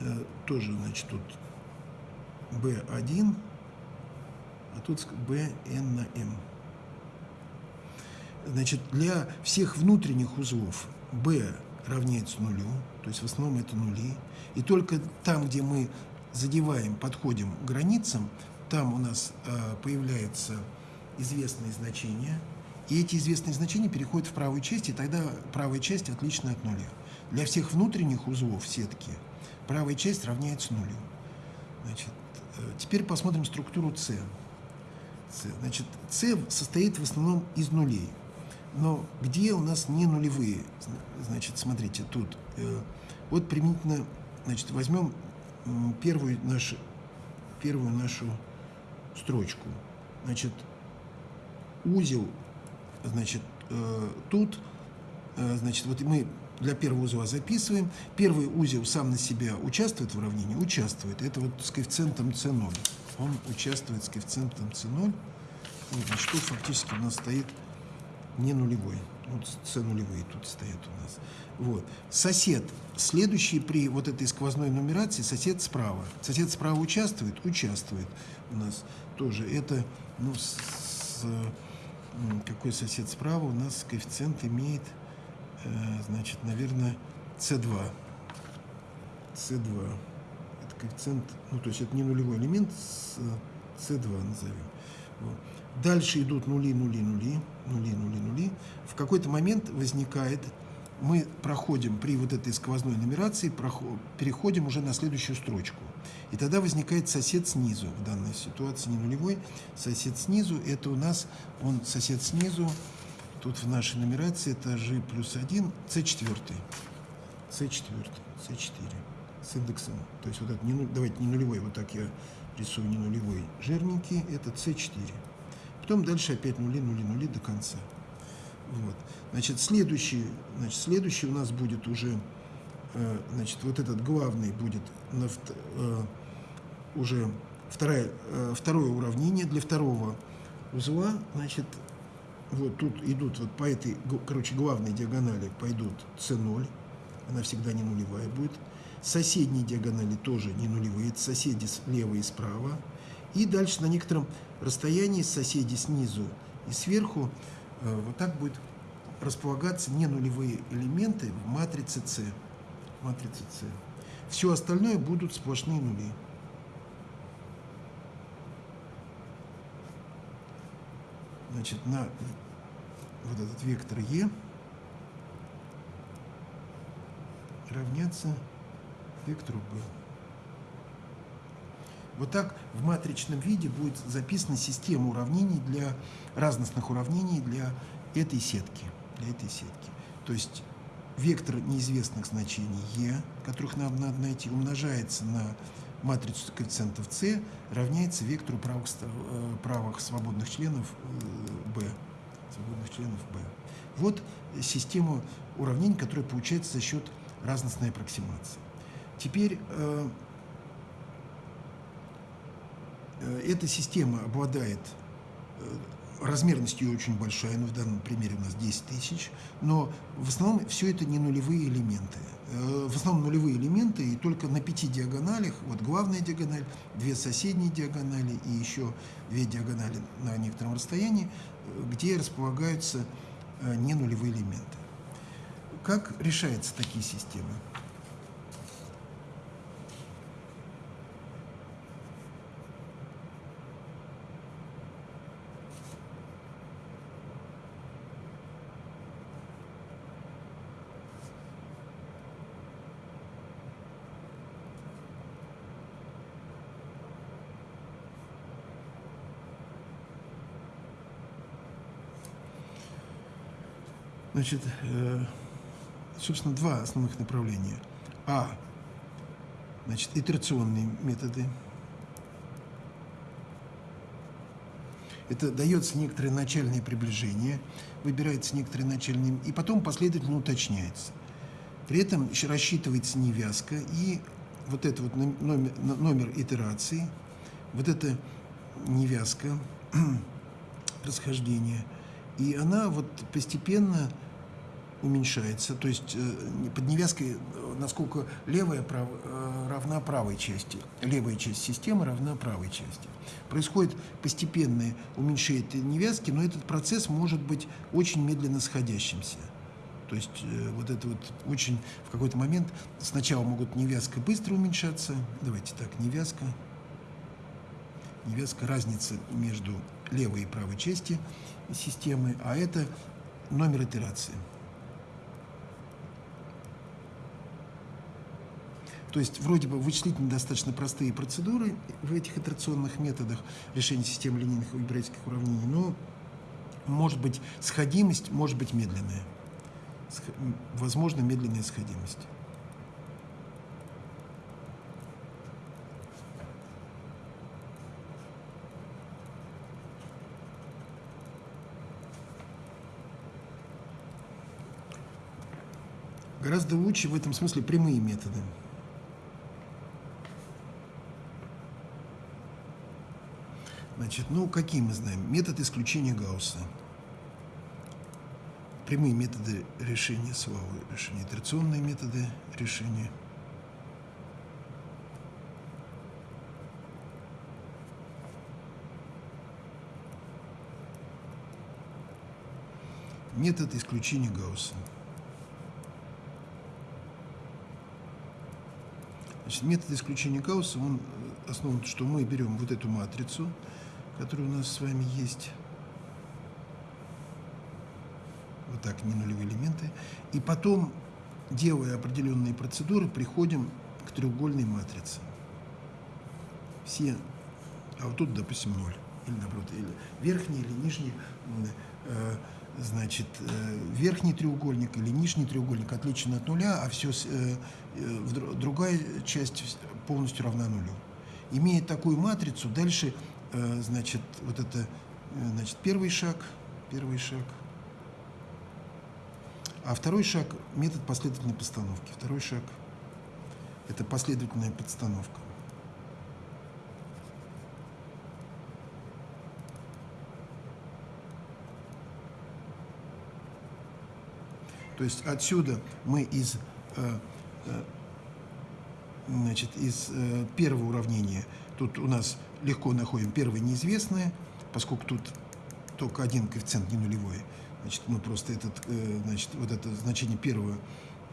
э, тоже, значит, тут B1, а тут Bn на m. Значит, для всех внутренних узлов b равняется нулю, то есть в основном это нули. И только там, где мы задеваем, подходим к границам, там у нас э, появляется известные значения, и эти известные значения переходят в правую часть, и тогда правая часть отлична от нуля. Для всех внутренних узлов сетки правая часть равняется нулю. Значит, э, теперь посмотрим структуру C. C. Значит, C состоит в основном из нулей. Но где у нас не нулевые? Значит, смотрите, тут. Э, вот применительно, значит, возьмем первую нашу, первую нашу строчку. Значит, узел, значит, э, тут, э, значит, вот мы для первого узла записываем. Первый узел сам на себя участвует в уравнении? Участвует. Это вот с коэффициентом c0. Он участвует с коэффициентом c0. Вот, значит, тут фактически у нас стоит не нулевой. Вот С нулевые тут стоят у нас. Вот. Сосед, следующий при вот этой сквозной нумерации, сосед справа. Сосед справа участвует? Участвует у нас тоже. Это, ну, с, какой сосед справа у нас коэффициент имеет, э, значит, наверное, С2. С2. Это коэффициент, ну, то есть это не нулевой элемент, С2 назовем. Вот. Дальше идут нули, нули, нули, нули, нули, нули. В какой-то момент возникает, мы проходим при вот этой сквозной нумерации, проход, переходим уже на следующую строчку. И тогда возникает сосед снизу, в данной ситуации не нулевой, сосед снизу, это у нас, он сосед снизу, тут в нашей нумерации g плюс 1, c4, c4, c4 с индексом, то есть вот это, не, давайте не нулевой, вот так я рисую не нулевой, жирненький, это c4. Потом дальше опять нули, нули, нули до конца. Вот. Значит, следующий, значит, следующий у нас будет уже, э, значит, вот этот главный будет на, э, уже второе, э, второе уравнение для второго узла. Значит, вот тут идут вот по этой, короче, главной диагонали пойдут c0, она всегда не нулевая будет. Соседние диагонали тоже не нулевые, соседи слева и справа. И дальше на некотором расстоянии соседи снизу и сверху э, вот так будет располагаться не нулевые элементы в матрице С. Матрице С. Все остальное будут сплошные нули. Значит, на вот этот вектор Е равняться вектору B. Вот так в матричном виде будет записана система уравнений для разностных уравнений для этой сетки. Для этой сетки. То есть вектор неизвестных значений e, которых нам надо найти, умножается на матрицу коэффициентов c, равняется вектору правых, э, правых свободных членов b. Э, свободных членов b. Вот система уравнений, которая получается за счет разностной аппроксимации. Теперь э, э, эта система обладает э, размерностью очень большая, ну в данном примере у нас 10 тысяч, но в основном все это не нулевые элементы. Э, в основном нулевые элементы, и только на пяти диагоналях, вот главная диагональ, две соседние диагонали и еще две диагонали на некотором расстоянии, э, где располагаются э, не нулевые элементы. Как решаются такие системы? Значит, э, собственно, два основных направления. А, значит, итерационные методы. Это дается некоторое начальное приближение, выбирается некоторое начальное, и потом последовательно уточняется. При этом рассчитывается невязка, и вот это вот номер, номер итерации, вот это невязка [CLEARS THROAT] расхождения, и она вот постепенно уменьшается, то есть э, под невязкой, э, насколько левая прав, э, равна правой части, левая часть системы равна правой части. Происходит постепенное уменьшение невязки, но этот процесс может быть очень медленно сходящимся. То есть вот это вот очень в какой-то момент сначала могут невязка быстро уменьшаться, давайте так, невязка, невязка, разница между левой и правой части системы, а это номер итерации. То есть вроде бы вычислительно достаточно простые процедуры в этих итерационных методах решения системы линейных алгебраических уравнений, но может быть сходимость, может быть медленная. Возможно, медленная сходимость. Гораздо лучше в этом смысле прямые методы. Значит, ну, какие мы знаем? Метод исключения Гаусса. Прямые методы решения свалы, решения, итерационные методы решения. Метод исключения Гаусса. Значит, метод исключения Гаусса, он основан, что мы берем вот эту матрицу, которые у нас с вами есть. Вот так, не нулевые элементы. И потом, делая определенные процедуры, приходим к треугольной матрице. Все, а вот тут, допустим, ноль. Или, наоборот, или верхний, или нижний, э, значит, э, верхний треугольник или нижний треугольник отличен от нуля, а все, э, э, другая часть полностью равна нулю. Имея такую матрицу, дальше значит, вот это, э, значит, первый шаг, первый шаг. А второй шаг – метод последовательной постановки. Второй шаг – это последовательная подстановка. То есть отсюда мы из э, значит, из э, первого уравнения, тут у нас легко находим первое неизвестное, поскольку тут только один коэффициент не нулевой, значит, мы просто этот, э, значит, вот это значение первого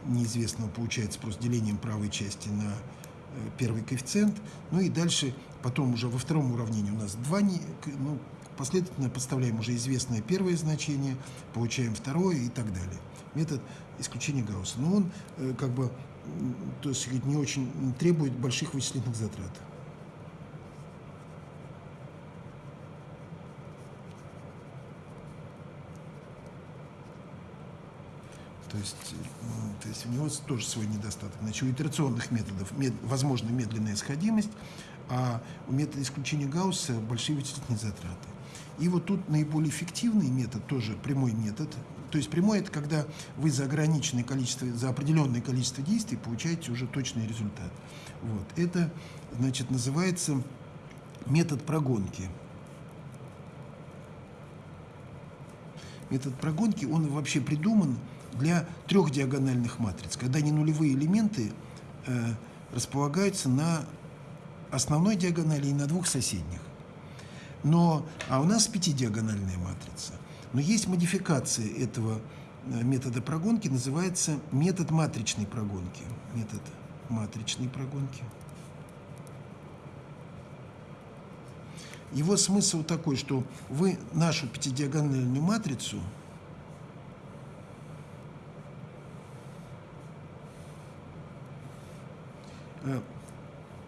неизвестного получается просто делением правой части на э, первый коэффициент. Ну и дальше, потом уже во втором уравнении у нас два, ну, последовательно подставляем уже известное первое значение, получаем второе и так далее. Метод исключения Гаусса. Но он э, как бы то есть не очень требует больших вычислительных затрат. То есть, то есть у него тоже свой недостаток. Значит, у итерационных методов мед, возможна медленная сходимость, а у метода исключения Гаусса большие вычислительные затраты. И вот тут наиболее эффективный метод, тоже прямой метод. То есть прямой – это когда вы за ограниченное количество, за определенное количество действий получаете уже точный результат. Вот. Это, значит, называется метод прогонки. Метод прогонки, он вообще придуман для трех диагональных матриц, когда не нулевые элементы э, располагаются на основной диагонали и на двух соседних. Но, а у нас пятидиагональная матрица. Но есть модификация этого э, метода прогонки, называется метод матричной прогонки. Метод матричной прогонки. Его смысл такой, что вы нашу пятидиагональную матрицу –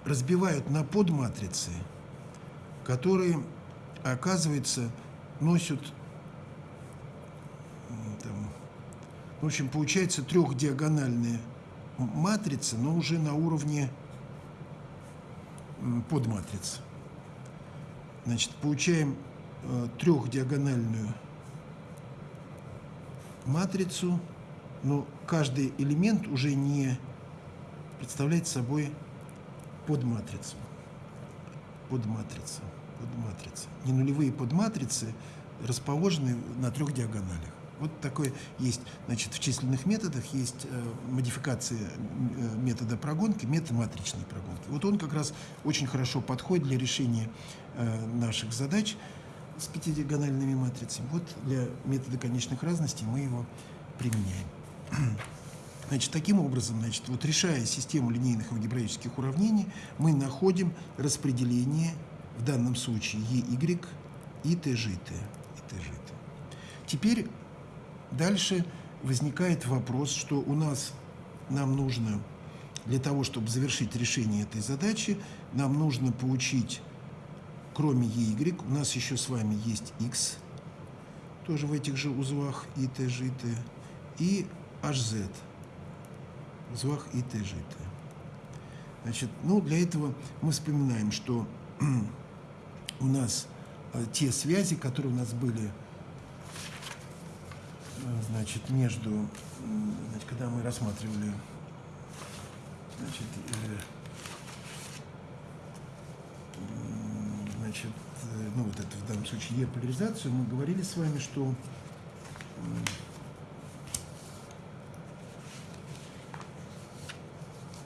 разбивают на подматрицы, которые, оказывается, носят, там, в общем, получается трехдиагональная матрица, но уже на уровне подматриц. Значит, получаем э, трехдиагональную матрицу, но каждый элемент уже не представляет собой подматрицу. Подматрица. Подматрица. Ненулевые подматрицы расположены на трех диагоналях. Вот такой есть, значит, в численных методах есть э, модификация э, метода прогонки, метод матричной прогонки. Вот он как раз очень хорошо подходит для решения э, наших задач с пятидиагональными матрицами. Вот для метода конечных разностей мы его применяем. [CLEARS THROAT] Значит, таким образом, значит, вот решая систему линейных алгебраических уравнений, мы находим распределение, в данном случае EY и TGT. И TGT. Теперь дальше возникает вопрос, что у нас нам нужно, для того, чтобы завершить решение этой задачи, нам нужно получить, кроме EY, у нас еще с вами есть X, тоже в этих же узлах и TGT, и HZ звах и тежита. Значит, ну, для этого мы вспоминаем, что [CLEARS THROAT] у нас э, те связи, которые у нас были, э, значит, между, значит, когда мы рассматривали, значит, э, значит, ну, вот это в данном случае Е-поляризацию, мы говорили с вами, что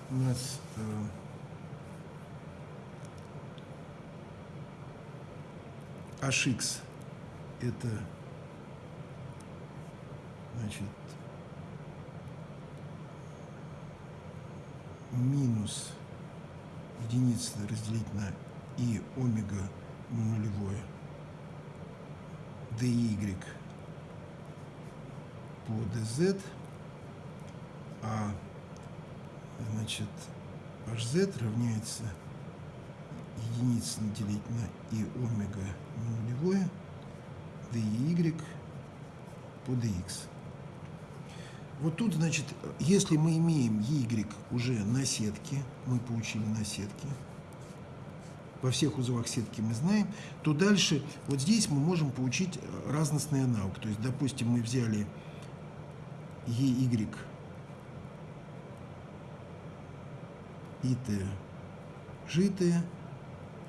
у нас э, HX это значит минус единица разделить на и омега нулевое dy по dz, а значит, hz равняется единице наделить на и омега нулевое dy по dx. Вот тут, значит, если мы имеем y уже на сетке, мы получили на сетке, во всех узлах сетки мы знаем, то дальше вот здесь мы можем получить разностный аналог. То есть, допустим, мы взяли ey ИТ житые,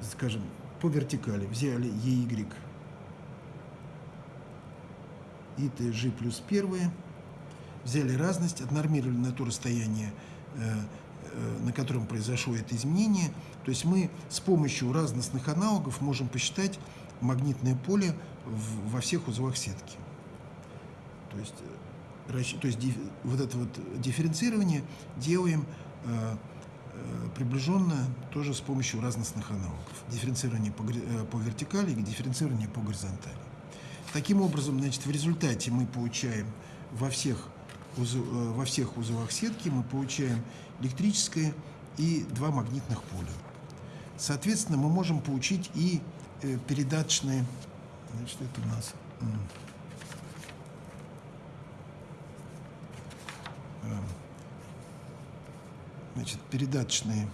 скажем, по вертикали взяли ЕY, ИТ Ж плюс первые, взяли разность, отнормировали на то расстояние, э, э, на котором произошло это изменение. То есть мы с помощью разностных аналогов можем посчитать магнитное поле во всех узлах сетки. То есть, то есть вот это вот дифференцирование делаем приближенно тоже с помощью разностных аналогов. Дифференцирование по, по вертикали и дифференцирование по горизонтали. Таким образом, значит, в результате мы получаем во всех, во всех узлах сетки мы получаем электрическое и два магнитных поля. Соответственно, мы можем получить и передаточные, значит, это у нас значит, передаточные,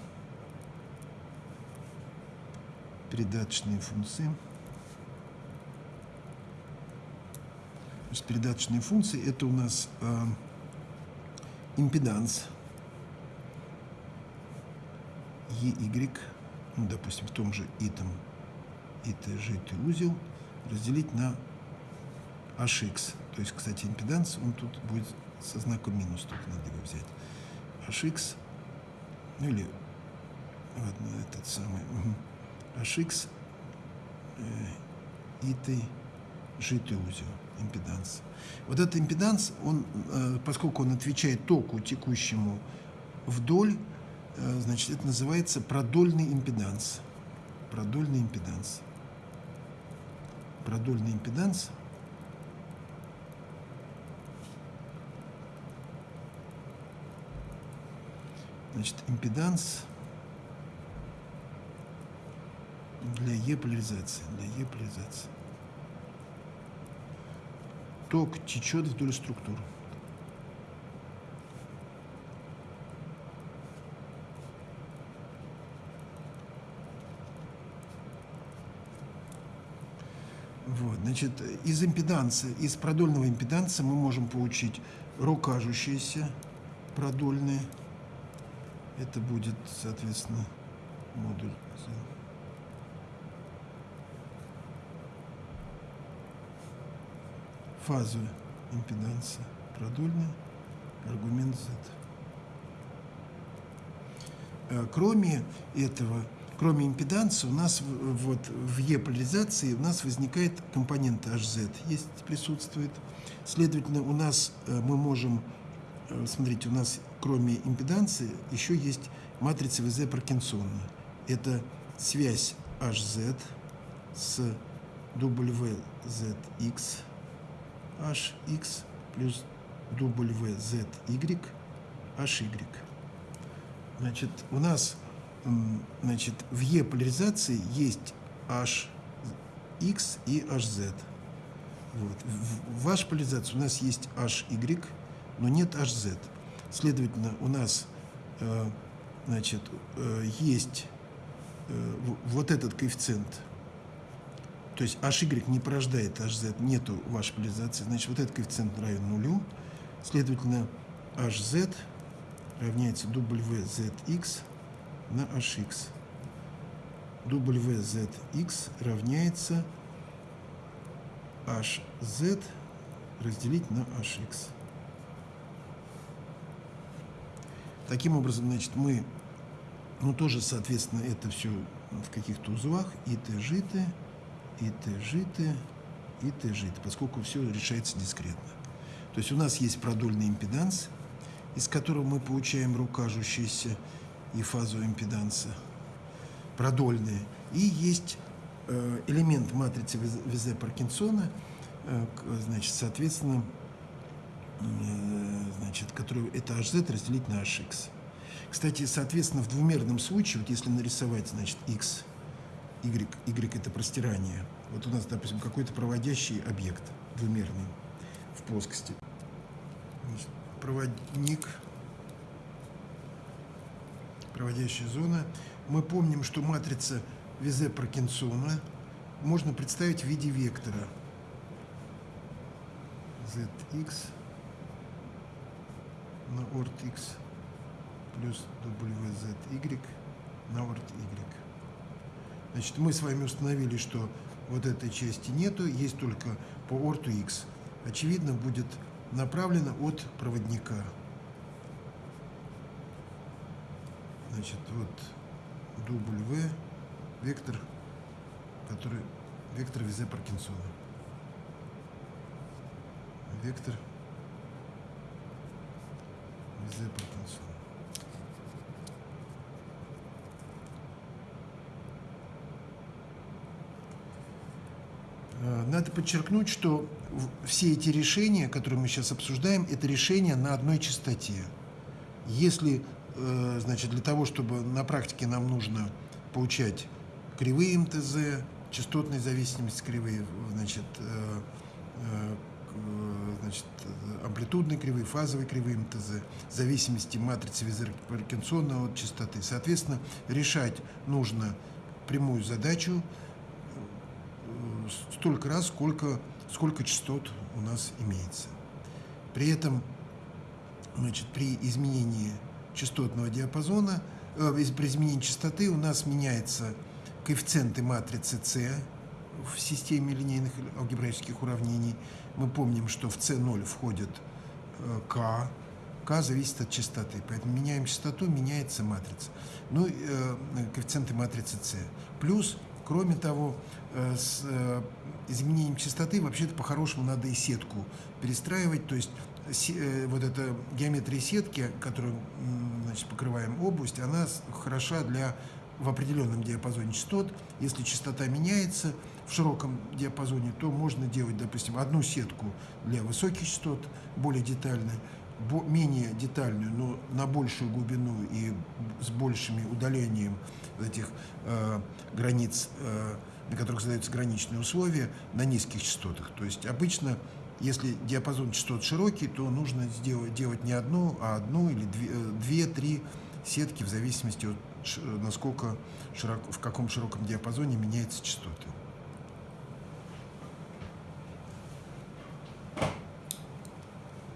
передаточные функции. Значит, передаточные функции это у нас э, импеданс EY, ну, допустим, в том же итом ИТЖ узел разделить на HX. То есть, кстати, импеданс, он тут будет со знаком минус, тут надо его взять. HX ну или ладно, этот самый HX э, узел, импеданс. Вот этот импеданс, он, э, поскольку он отвечает току текущему вдоль, э, значит, это называется продольный импеданс. Продольный импеданс. Продольный импеданс – Значит, импеданс для Е-поляризации. Для Е-поляризации. Ток течет вдоль структур. Вот, значит, из импеданса, из продольного импеданса мы можем получить рокажущиеся продольные это будет, соответственно, модуль. Фазовая импеданса продольная, аргумент Z. Э, кроме этого, кроме импеданса, у нас вот в Е-поляризации у нас возникает компонент HZ, есть, присутствует. Следовательно, у нас э, мы можем, э, смотрите, у нас кроме импеданции, еще есть матрица ВЗ Паркинсона. Это связь HZ с WZX, HX плюс WZY, HY. Значит, у нас значит, в Е-поляризации есть HX и HZ. Вот. В, в вашей поляризации у нас есть HY, но нет HZ. Следовательно, у нас э, значит, э, есть э, вот этот коэффициент, то есть HY не порождает HZ, нету вашей поляризации, значит, вот этот коэффициент равен нулю. Следовательно, HZ равняется WZX на HX. WZX равняется HZ разделить на HX. Таким образом, значит, мы, ну, тоже, соответственно, это все в каких-то узлах, и т житы, и т житы, и т житы, поскольку все решается дискретно. То есть у нас есть продольный импеданс, из которого мы получаем рукажущиеся и фазу импеданса, продольные, и есть э, элемент матрицы Визе Паркинсона, э, значит, соответственно, Э, значит, который это hz разделить на hx. Кстати, соответственно, в двумерном случае, вот если нарисовать, значит, x, y, y это простирание, вот у нас, допустим, какой-то проводящий объект двумерный в плоскости. Значит, проводник, проводящая зона. Мы помним, что матрица Визе Паркинсона можно представить в виде вектора zx на орт x плюс wzy на орт y. Значит, мы с вами установили, что вот этой части нету, есть только по орту x. Очевидно, будет направлено от проводника. Значит, вот В, вектор, который, вектор Визе Паркинсона. Вектор Визе Паркинсона. Э, надо подчеркнуть, что все эти решения, которые мы сейчас обсуждаем, это решения на одной частоте. Если, э, значит, для того, чтобы на практике нам нужно получать кривые МТЗ, частотной зависимости кривые, значит, э, значит, амплитудные кривые, фазовые кривые МТЗ, зависимости матрицы Визер-Паркинсона от частоты. Соответственно, решать нужно прямую задачу столько раз, сколько, сколько частот у нас имеется. При этом значит, при изменении частотного диапазона, э, при изменении частоты у нас меняется коэффициенты матрицы С в системе линейных алгебраических уравнений. Мы помним, что в С0 входит э, К, К зависит от частоты, поэтому меняем частоту, меняется матрица. Ну, э, коэффициенты матрицы С. Плюс Кроме того, э, с э, изменением частоты вообще-то по-хорошему надо и сетку перестраивать, то есть э, вот эта геометрия сетки, которую значит, покрываем область, она хороша для в определенном диапазоне частот. Если частота меняется в широком диапазоне, то можно делать, допустим, одну сетку для высоких частот, более детальной, менее детальную, но на большую глубину и с большими удалением этих э, границ, э, на которых задаются граничные условия, на низких частотах. То есть обычно, если диапазон частот широкий, то нужно сделать, делать не одну, а одну или две-три э, сетки в зависимости от насколько широко, в каком широком диапазоне меняются частоты.